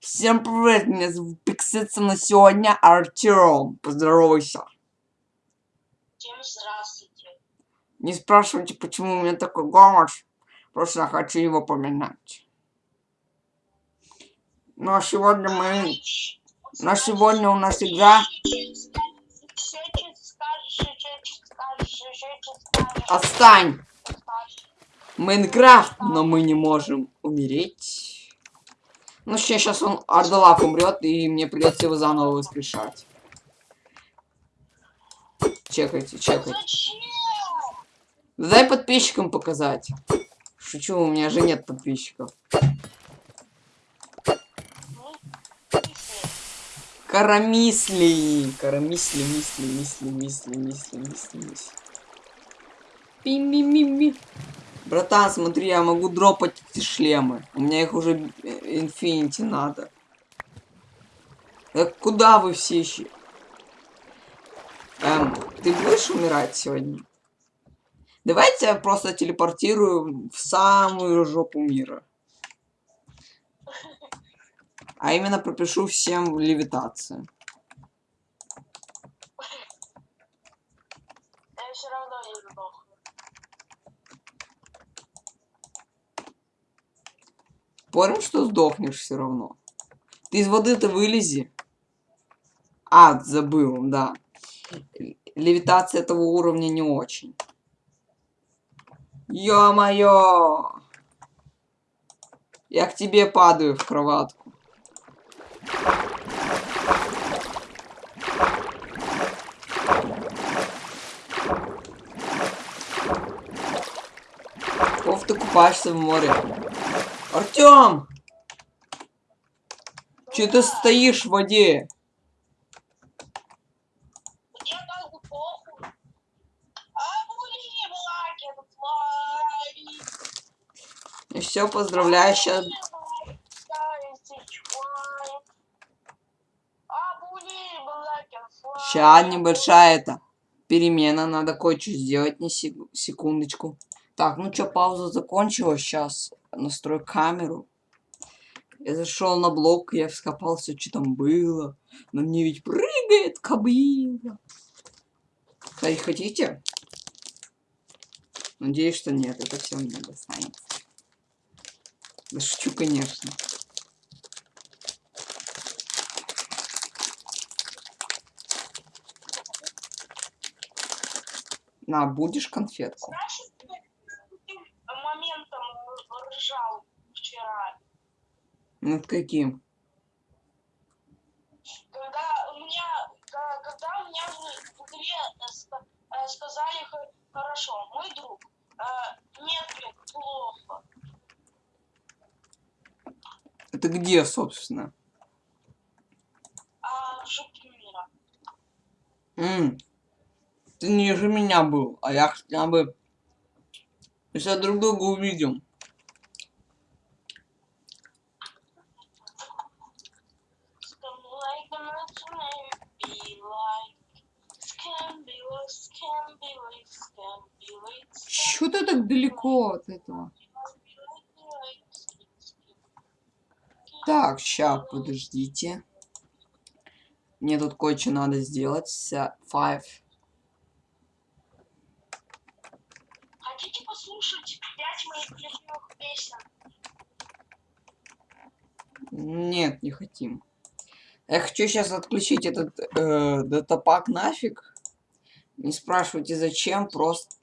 Всем привет, меня зовут Пиксица, на сегодня Артем. Поздоровайся. Всем здравствуйте. Не спрашивайте, почему у меня такой голос. Просто я хочу его поминать. Ну а сегодня мы... На сегодня у нас игра «Отстань!» Майнкрафт, но мы не можем умереть. Ну, сейчас он Ардалак умрет, и мне придется его заново воскрешать. Чекайте, чекайте. Дай подписчикам показать. Шучу, у меня же нет подписчиков. Карамисли. Карамисли, мисли, мисли, мисли, мисли, мисли, мисли. Пи-ми-ми-ми. Братан, смотри, я могу дропать эти шлемы. У меня их уже инфинити надо. Так куда вы все еще? Эм, ты будешь умирать сегодня? Давайте я просто телепортирую в самую жопу мира. А именно пропишу всем левитацию. Я все равно не сдохну. Понял, что сдохнешь все равно. Ты из воды-то вылези. А, забыл, да. Левитация этого уровня не очень. Ё-моё! Я к тебе падаю в кроватку. Ков ты купаешься в море? Артём! Че ты стоишь в воде? Похуй. А. И все, поздравляю, сейчас... Сейчас небольшая это перемена, надо кое-что сделать, не сек- секундочку. Так, ну что, пауза закончилась, сейчас настрою камеру. Я зашел на блок, я вскопал все, что там было. На мне ведь прыгает кабина. Кстати, хотите? Надеюсь, что нет, это все мне достанется. Да шучу, конечно. На, будешь конфетку? Знаешь, ты каким моментом ржал вчера? Над каким? Когда у меня, когда у меня в игре э, э, сказали хорошо, мой друг, э, нет, блин, плохо. Это где, собственно? А мира. М, Ты ниже меня был, а я хотя бы... Сейчас друг друга увидим. Так далеко от этого? Так, ща, подождите. Мне тут кое-что надо сделать. Five. Хотите послушать пять моих любимых песен? Нет, не хотим. Я хочу сейчас отключить этот э, датапак нафиг. Не спрашивайте зачем, просто...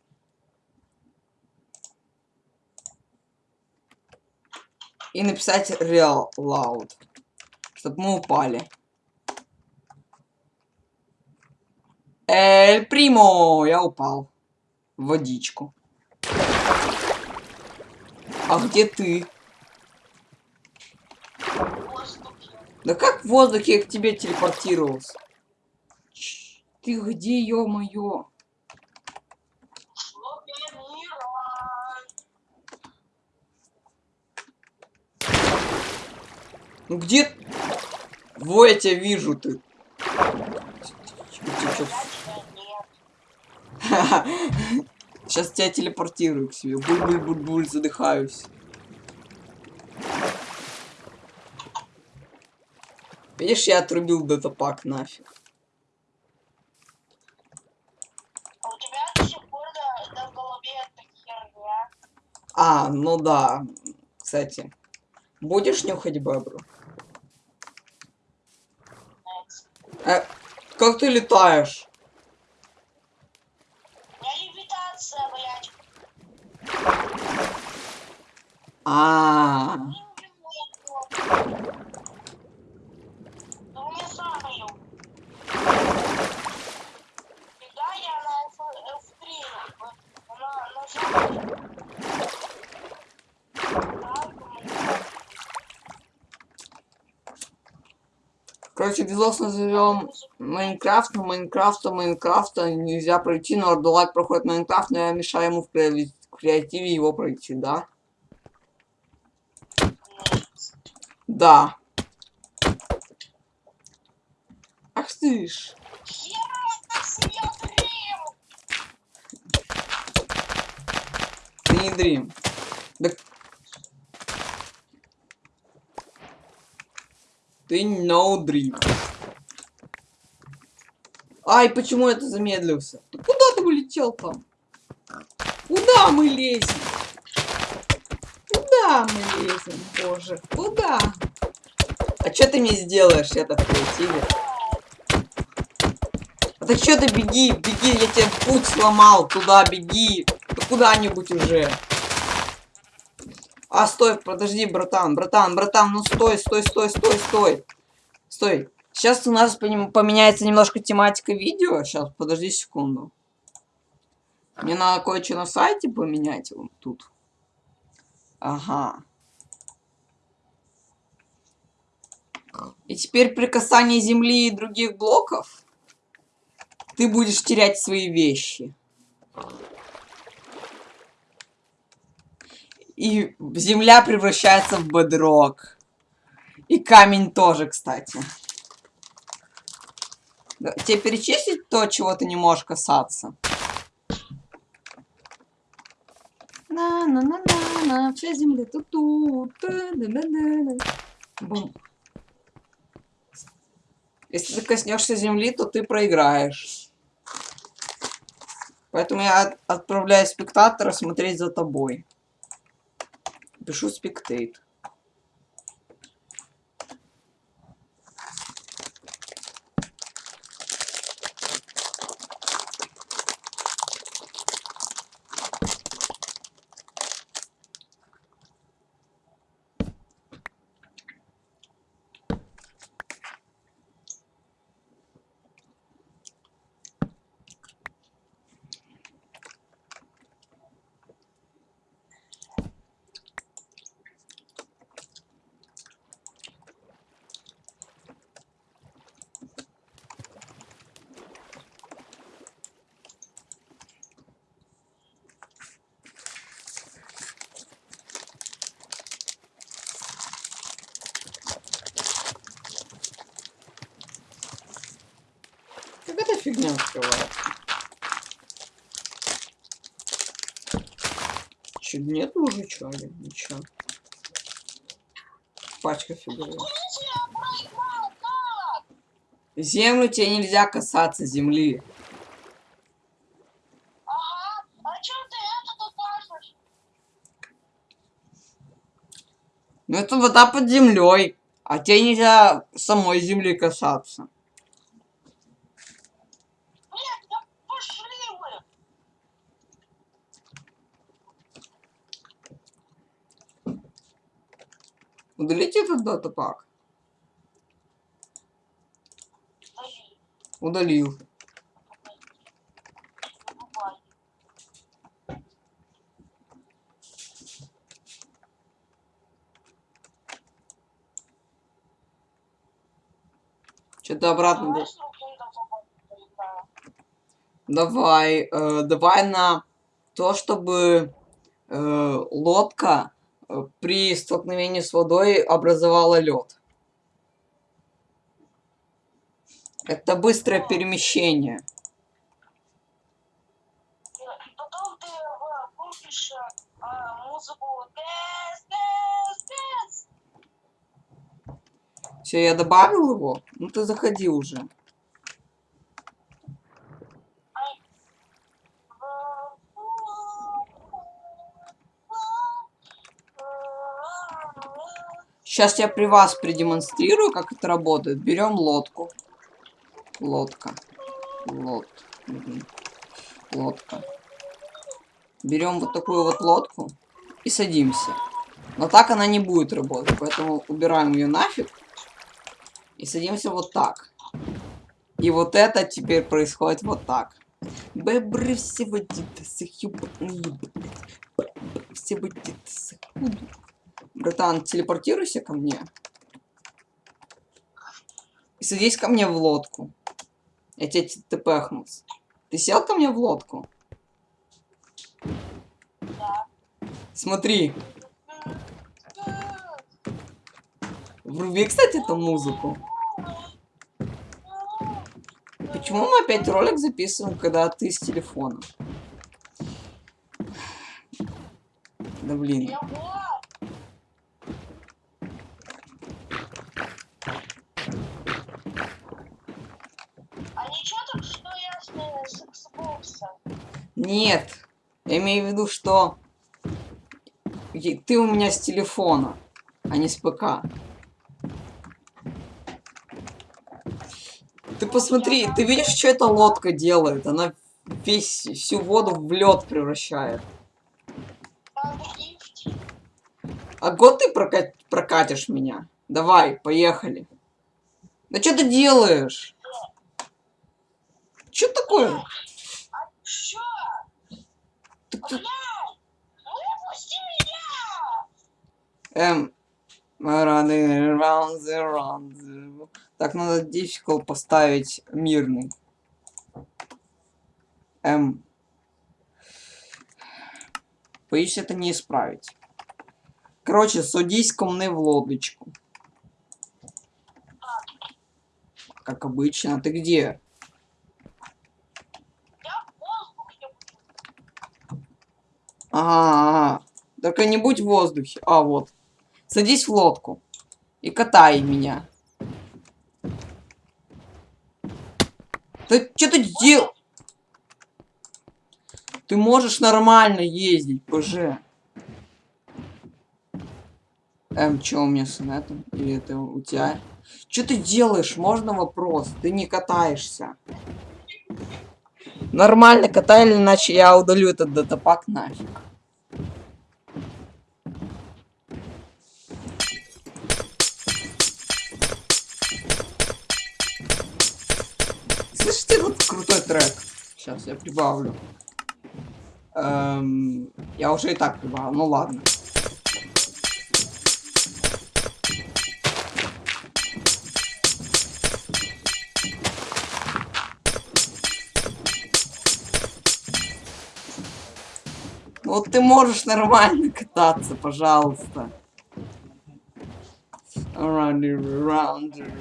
И написать real loud. Чтобы мы упали. Эль Примо! Я упал. В водичку. А где ты? Да как в воздухе я к тебе телепортировался? Ты где, ё-моё? В жопе мира. Ну где? Во, я тебя вижу, ты. Сейчас тебя телепортирую к себе. Буль-буль-буль-буль, задыхаюсь. Видишь, я отрубил датапак нафиг. А у тебя до сих пор голове эта херня. А, ну да. Кстати. Будешь нюхать бебру? Next. Э, как ты летаешь? Левитация, блядь. А, Ну, мне сам ее. Когда я на F- F3, она нажала. Так, ну, короче, видос назовем Майнкрафт, но Майнкрафта, Майнкрафта нельзя пройти, но Ордулайт проходит Майнкрафт, но я мешаю ему в креати- креативе его пройти, да? Да. Ах ты ж. Ты не дрим. Да... Ты no dream. Ай, почему это замедлился? Ты куда ты улетел там? Куда мы лезем? Куда мы лезем, боже? Куда? А что ты мне сделаешь это в креативе? А так что ты беги, беги, я тебе путь сломал, туда беги. Да куда-нибудь уже. А, стой, подожди, братан, братан, братан, ну стой, стой, стой, стой, стой. Стой. Сейчас у нас поменяется немножко тематика видео. Сейчас, подожди секунду. Мне надо кое-что на сайте поменять вот тут. Ага. И теперь при касании земли и других блоков ты будешь терять свои вещи. И земля превращается в бедрок. И камень тоже, кстати. Да, Тебе перечислить то, чего ты не можешь касаться? На-на-на-на-на, вся земля тут тут. Бум. Если ты коснешься земли, то ты проиграешь. Поэтому я от- отправляю спектатора смотреть за тобой. Пишу спектейт. Фигня открывается? Чуть нет уже чали? Ничего. Пачка фигурок. Землю тебе нельзя касаться земли. Ага, а ты это? Ну это вода под землей. А тебе нельзя самой земли касаться. Нет, да пошли вы! Удалите этот датапак. Дали, Удалил. Что-то обратно. Давай. Давай, э, давай на то, чтобы э, лодка при столкновении с водой образовала лед. Это быстрое перемещение. Все, я добавил его? Ну ты заходи уже. Сейчас я при вас продемонстрирую, как это работает. Берем лодку. Лодка. Лод. Мгм. Лодка. Берем вот такую вот лодку и садимся. Но так она не будет работать, поэтому убираем ее нафиг. И садимся вот так. И вот это теперь происходит вот так. Бебры все водиты, сахюбные, блядь. Все водиты, сахюбные. Братан, телепортируйся ко мне. И садись ко мне в лодку. Я тебе тпхнусь. Ты сел ко мне в лодку? Да. Смотри. Вруби, кстати, эту музыку. Почему мы опять ролик записываем, когда ты с телефона? Да блин. Я вот. А ничего так, что я с, э, с Xbox? Нет. Я имею в виду, что ты у меня с телефона, а не с ПК. Ты посмотри, ты видишь, что эта лодка делает? Она весь, всю воду в лед превращает. А год ты прока- прокатишь меня? Давай, поехали. Да что ты делаешь? Что такое? Меня! Эм. Так, надо difficult поставить мирный. Эм. Боюсь, это не исправить. Короче, садись ко мне в лодочку. Как обычно. Ты где? Я в воздухе. Ага, ага. Только не будь в воздухе. А, вот. Садись в лодку. И катай меня. Ты что ты дел... Ты можешь нормально ездить, ПЖ. Эм, чё у меня с нетом? Или это у тебя? Что ты делаешь? Можно вопрос? Ты не катаешься. Нормально катай, иначе я удалю этот датапак нафиг. Слышите этот крутой трек? Сейчас я прибавлю. Эм, я уже и так прибавил, ну ладно. Вот ты можешь нормально кататься, пожалуйста. Around and around.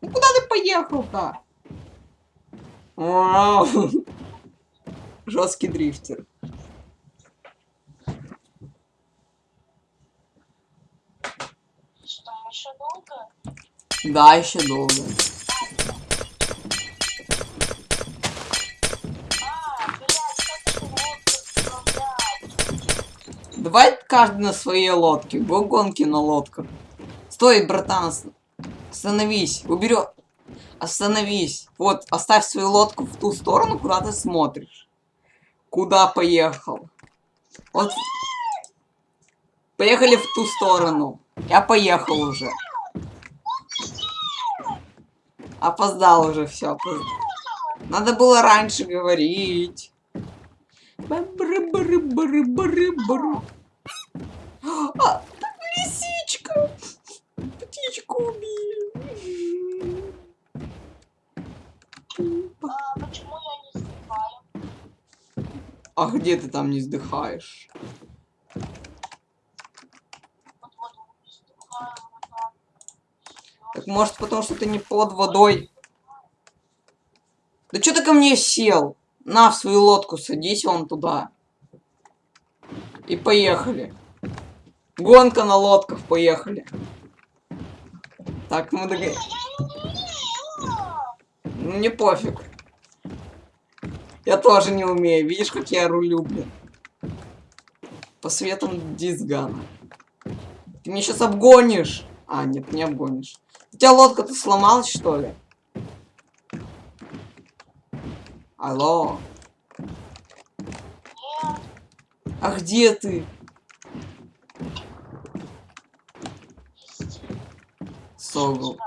Ну куда ты поехал-то? Вау. Жесткий дрифтер. Что, еще долго? Да, еще долго. А, блядь? Давай каждый на своей лодке. Го гонки на лодках. Стой, братан, ос- остановись. Уберем. Остановись. Вот, оставь свою лодку в ту сторону, куда ты смотришь. Куда поехал? Вот. Поехали в ту сторону. Я поехал уже. Опоздал уже, все. Надо было раньше говорить. А, там лисичка. Птичку убили. А где ты там не вздыхаешь? Так. Может потому что ты не под водой? Да что ты ко мне сел? На в свою лодку садись вон туда. И поехали. Гонка на лодках, поехали. Так, мы догоняем. Я не умею. Ну, мне пофиг. Я тоже не умею. Видишь, как я рулю, блин. По светам дисгана. Ты меня сейчас обгонишь. А, нет, не обгонишь. У тебя лодка-то сломалась, что ли? Алло. А где ты? Согл.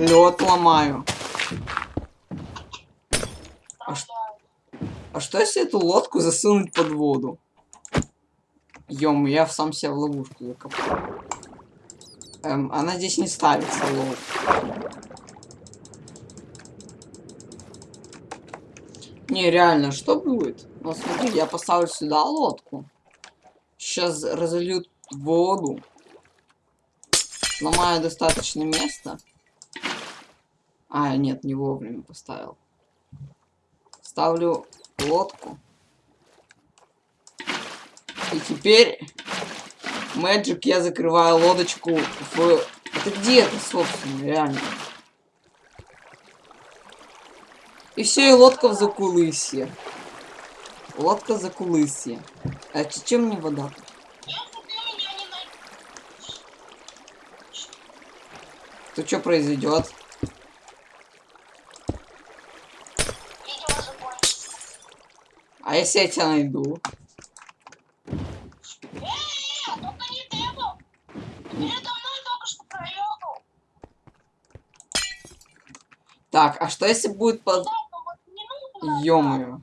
Лед ломаю. А ш-. А что если эту лодку засунуть под воду? Ем, я сам себя в ловушку закопал. Эм, она здесь не ставится, лол. Не, реально, что будет? Ну смотри, я поставлю сюда лодку. Сейчас разольют воду. Сломаю достаточно места. А, нет, не вовремя поставил. Ставлю лодку. И теперь Magic я закрываю лодочку в... Это где это, собственно, реально? И все, и лодка в закулысье. Лодка закулысье. А чем мне вода? Найдешь, То что произойдет? видео закончится. А если я тебя найду? Так, а что если будет под... Ё-моё.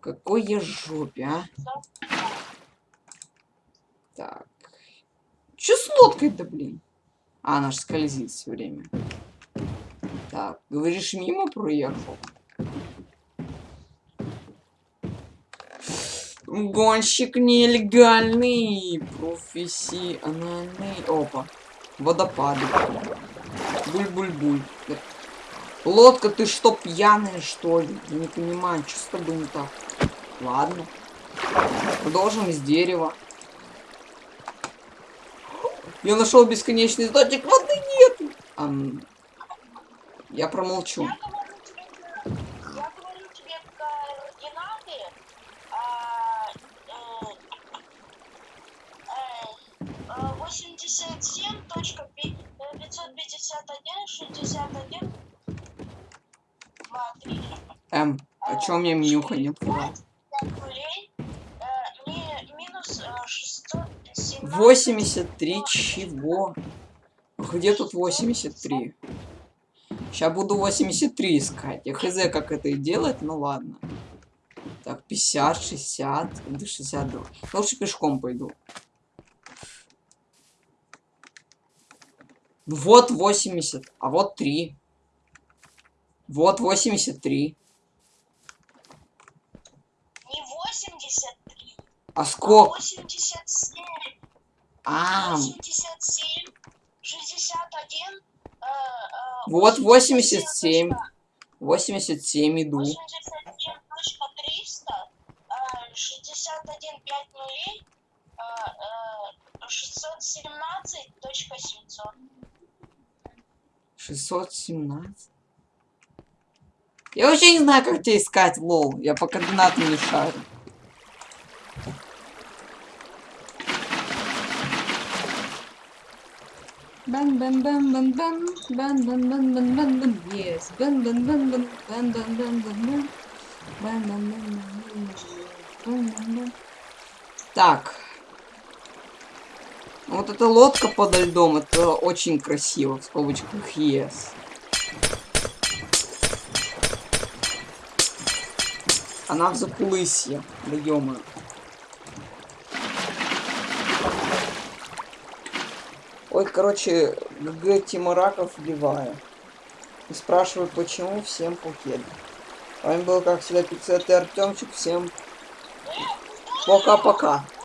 Какой я жопе, а? Так. Чё с лодкой-то, блин? А, она ж скользит все время. Так, говоришь, мимо проехал? Гонщик нелегальный, профессиональный. Опа, водопады. Буль-буль-буль. Лодка, ты что, пьяная, что ли? Я не понимаю, что с тобой не так. Ладно. Продолжим с дерева. Я нашел бесконечный источник, воды нет. Ам, я промолчу. Я говорю тебе координаты. а, э, э, э, 87 точка пи- э, 551 61 2 3 Эм, а чё мне менюха не открывает? 5 нулей э, ми- минус э, 617 83 чего? Где тут 83? Сейчас буду 83 искать. Я хз, как это и делать, ну ладно. Так, 50, 60, да 62. Лучше пешком пойду. Вот 80, а вот 3. Вот 83. не 83 А а сколько? 87 А, 87 61 э, э, Вот 87. 87 87 иду. 87.300, э, 61 5 нулей, э, э, 617.700. 617. Я вообще не знаю, как тебя искать, лол. Я по координатам не шарю. Бен бен бен бен бен бен бен бен бен бен бен yes бен бен бен бен бен бен бен бен бен бен бен бен бен бен бен бен Так. Вот эта лодка подо льдом, это очень красиво, в скобочках yes. Она в закулысье, да ё Ой, короче, ГГ Тима Раков вливаю. И спрашиваю, почему всем покеда. С вами был, как всегда, Пиццет и Артемчик. Всем пока-пока.